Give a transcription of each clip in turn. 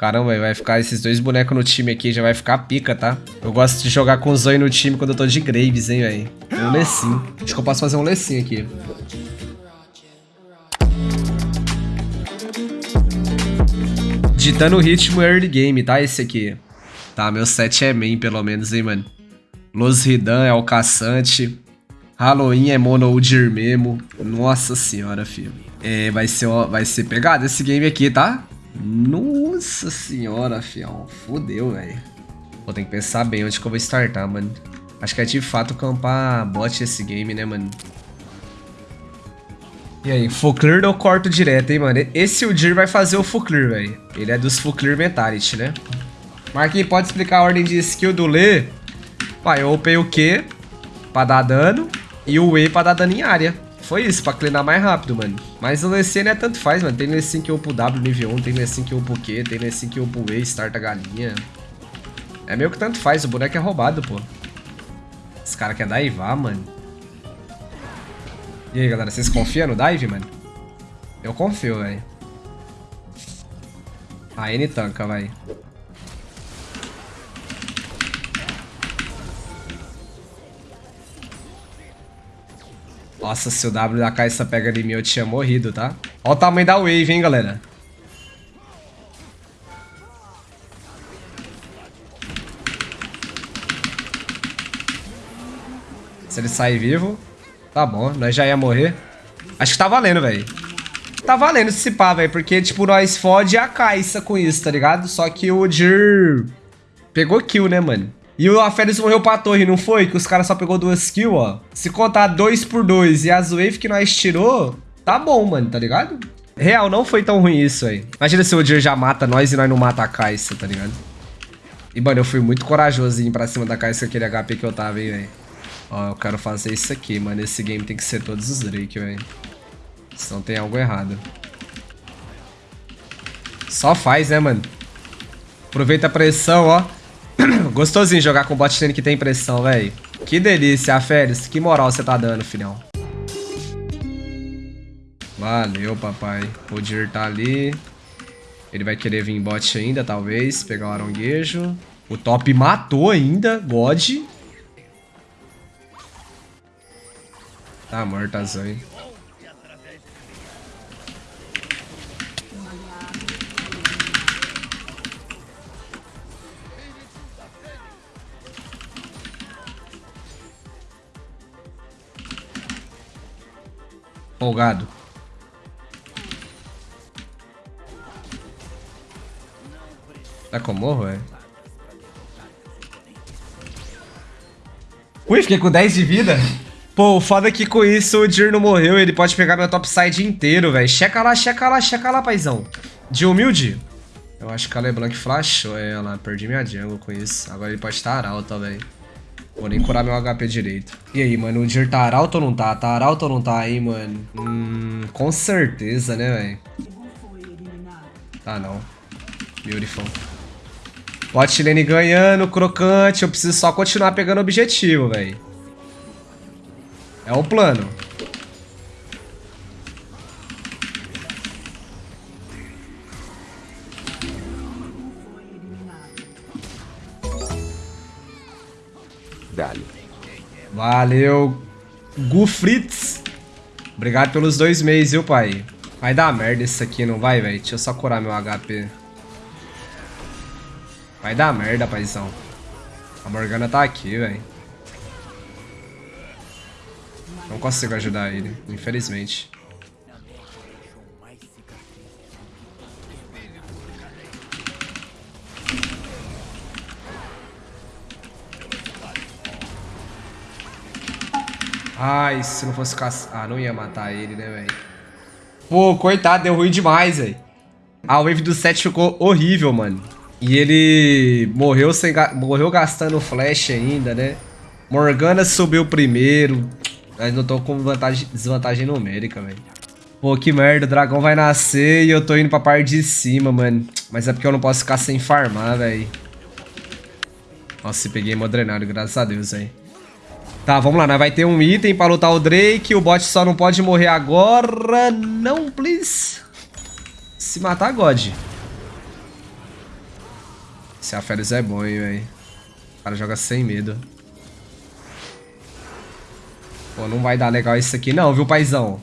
Caramba, vai ficar esses dois bonecos no time aqui, já vai ficar pica, tá? Eu gosto de jogar com o Zoe no time quando eu tô de Graves, hein, velho. Um Lessin. Acho que eu posso fazer um Lessin aqui. Ditando o ritmo early game, tá? Esse aqui. Tá, meu set é main, pelo menos, hein, mano. Los Ridan é o caçante. Halloween é Mono Udir Memo. Nossa senhora, filho. É, vai ser, vai ser pegado esse game aqui, tá? Nossa senhora, fião. Fodeu, velho. Vou ter que pensar bem onde que eu vou startar, mano. Acho que é de fato campar bot esse game, né, mano? E aí, full clear ou corto direto, hein, mano? Esse Udir vai fazer o full clear, velho. Ele é dos full clear mentality, né? Marquinhos, pode explicar a ordem de skill do Lê? Pai, eu upei o Q pra dar dano e o E pra dar dano em área. Foi isso, pra cleanar mais rápido, mano. Mas o Lecine é tanto faz, mano. Tem Lecine que upa o W nível 1, tem Lecine que upa o Q, tem Lecine que upa o E, starta galinha. É meio que tanto faz, o boneco é roubado, pô. Esse cara quer daivar, mano. E aí, galera, vocês confiam no dive, mano? Eu confio, velho. A N tanca, vai. Nossa, se o W da Caixa pega em mim, eu tinha morrido, tá? Olha o tamanho da wave, hein, galera. Se ele sair vivo, tá bom. Nós já ia morrer. Acho que tá valendo, velho. Tá valendo se pá, velho. Porque, tipo, nós fode a Caixa com isso, tá ligado? Só que o Jir pegou kill, né, mano? E o Aferes morreu pra torre, não foi? Que os caras só pegou duas kills, ó. Se contar dois por dois e as wave que nós tirou, tá bom, mano, tá ligado? Real, não foi tão ruim isso aí. Imagina se o Odir já mata nós e nós não mata a Kai'Sa, tá ligado? E, mano, eu fui muito ir pra cima da Kai'Sa aquele HP que eu tava, hein, velho. Ó, eu quero fazer isso aqui, mano. Esse game tem que ser todos os Drake, velho. Senão tem algo errado. Só faz, né, mano? Aproveita a pressão, ó. Gostosinho jogar com bot lane que tem pressão, velho. Que delícia, Félix. Que moral você tá dando, filhão. Valeu, papai. O Dir tá ali. Ele vai querer vir em bot ainda, talvez. Pegar o aronguejo. O top matou ainda. God. Tá morto a Folgado. Tá com morro, é? Ui, fiquei com 10 de vida. Pô, o foda é que com isso o Dir não morreu, ele pode pegar meu topside inteiro, velho. Checa lá, checa lá, checa lá, paizão. De humilde. Eu acho que a LeBlanc flashou ela. Perdi minha jungle com isso. Agora ele pode estar alta, velho. Vou nem curar meu HP direito. E aí, mano, o Dir tá arauto ou não tá? Tá arauto ou não tá aí, mano? Hum, com certeza, né, velho? Tá não. Beautiful. Bot lane ganhando, crocante. Eu preciso só continuar pegando objetivo, velho. É o plano. Dali. Valeu, Gufritz. Obrigado pelos dois meses, viu, pai? Vai dar merda isso aqui, não vai, velho? Deixa eu só curar meu HP. Vai dar merda, paizão. A Morgana tá aqui, velho. Não consigo ajudar ele, infelizmente. Ai, se não fosse caçar... Ah, não ia matar ele, né, velho? Pô, coitado, deu ruim demais, velho. A wave do 7 ficou horrível, mano. E ele morreu, sem ga... morreu gastando flash ainda, né? Morgana subiu primeiro. Mas não tô com vantagem... desvantagem numérica, velho. Pô, que merda, o dragão vai nascer e eu tô indo pra parte de cima, mano. Mas é porque eu não posso ficar sem farmar, velho. Nossa, peguei modrenário, graças a Deus, velho. Tá, vamos lá, nós vai ter um item pra lutar o Drake. O bot só não pode morrer agora. Não, please. Se matar, God. Esse Aferes é bom, hein, velho. O cara joga sem medo. Pô, não vai dar legal isso aqui não, viu, paizão?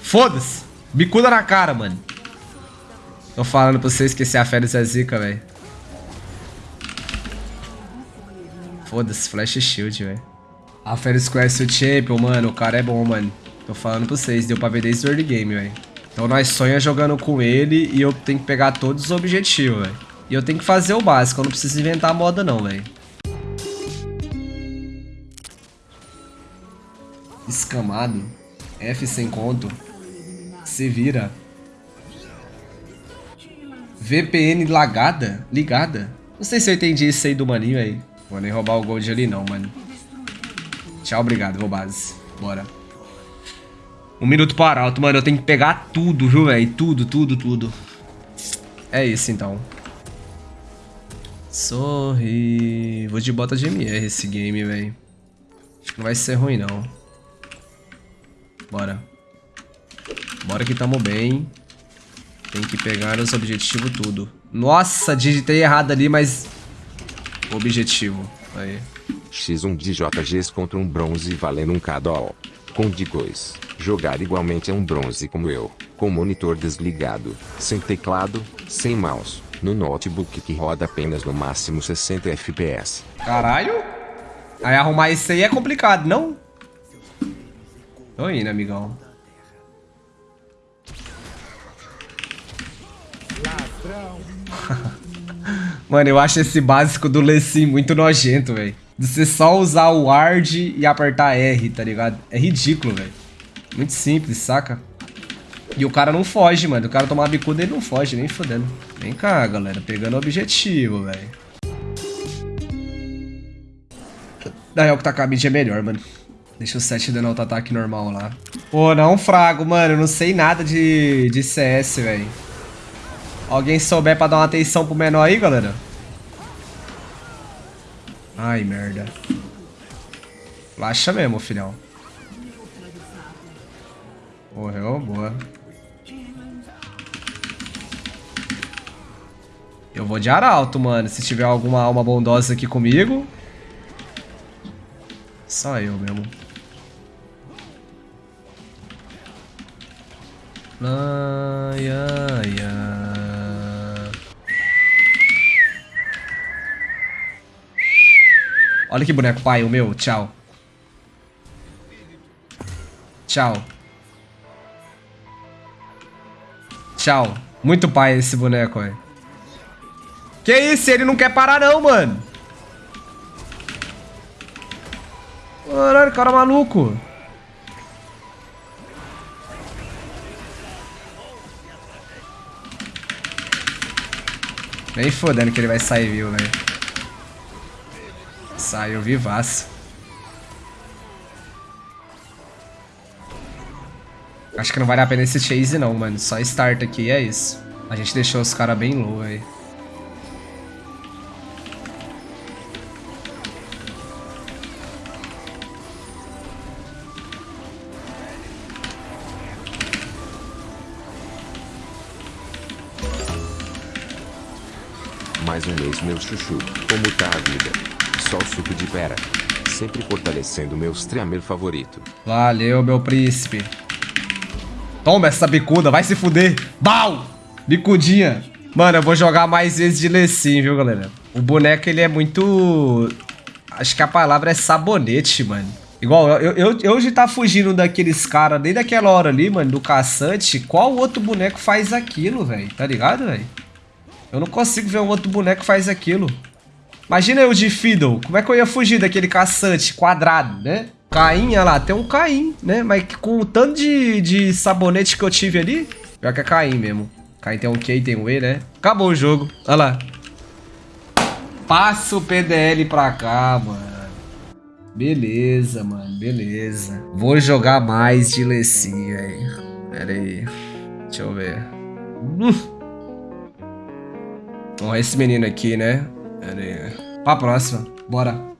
Foda-se. Bicuda na cara, mano. Tô falando pra vocês que esse Aferes é zica, velho. Foda-se, Flash Shield, velho. Aferes conhece o Champion, mano. O cara é bom, mano. Tô falando pra vocês. Deu pra ver desde o early game, velho. Então nós sonha jogando com ele e eu tenho que pegar todos os objetivos, velho. E eu tenho que fazer o básico. Eu não preciso inventar a moda, não, velho. Escamado. F sem conto. Se vira. VPN lagada? Ligada? Não sei se eu entendi isso aí do maninho aí. Vou nem roubar o gold ali não, mano. Tchau, obrigado, vou base. Bora. Um minuto para alto, mano. Eu tenho que pegar tudo, viu, velho? Tudo, tudo, tudo. É isso, então. Sorri. Vou de bota de MR esse game, velho. Não vai ser ruim, não. Bora. Bora que tamo bem. Tem que pegar os objetivos tudo. Nossa, digitei errado ali, mas... Objetivo. Aí. X1 de JGs contra um bronze valendo um KDO. Com D2. Jogar igualmente é um bronze como eu. Com monitor desligado. Sem teclado, sem mouse. No notebook que roda apenas no máximo 60 FPS. Caralho? Aí arrumar isso aí é complicado, não? Tô indo, amigão. Mano, eu acho esse básico do Lecim muito nojento, velho. De você só usar o Ward e apertar R, tá ligado? É ridículo, velho. Muito simples, saca? E o cara não foge, mano. O cara tomar bicuda, ele não foge, nem fodendo. Vem cá, galera. Pegando o objetivo, velho. Na real, que tá com a mid é melhor, mano. Deixa o 7 dando auto-ataque normal lá. Pô, não frago, mano. Eu não sei nada de, de CS, velho. Alguém souber pra dar uma atenção pro menor aí, galera? Ai, merda. Laxa mesmo, filhão. Morreu, boa. Eu vou de arauto, mano. Se tiver alguma alma bondosa aqui comigo. Só eu mesmo. Ai, ai, ai. Olha que boneco pai, o meu. Tchau. Tchau. Tchau. Muito pai esse boneco, velho. Que isso? Ele não quer parar não, mano. Caralho, cara maluco. Nem fodendo que ele vai sair viu, velho. Saiu vivaço. Acho que não vale a pena esse chase não, mano. Só start aqui é isso. A gente deixou os caras bem low, velho. Mais um mês, meu chuchu. Como tá a vida? Só o suco de pera. Sempre fortalecendo meu streamer favorito. Valeu, meu príncipe. Toma essa bicuda, vai se fuder. Bau! Bicudinha. Mano, eu vou jogar mais vezes de Lecim, viu, galera? O boneco, ele é muito... Acho que a palavra é sabonete, mano. Igual, eu, eu, eu tá fugindo daqueles caras desde aquela hora ali, mano, do caçante. Qual outro boneco faz aquilo, velho? Tá ligado, velho? Eu não consigo ver um outro boneco faz aquilo. Imagina eu de Fiddle. Como é que eu ia fugir daquele caçante quadrado, né? Caim, olha lá, tem um Caim, né? Mas com o tanto de, de sabonete que eu tive ali, pior que é Caim mesmo. Caim tem um Q e tem um E, né? Acabou o jogo. Olha lá. Passa o PDL pra cá, mano. Beleza, mano, beleza. Vou jogar mais de Lecim, velho. Pera aí. Deixa eu ver. Ó, esse menino aqui, né? Pera aí. Pra próxima. Bora.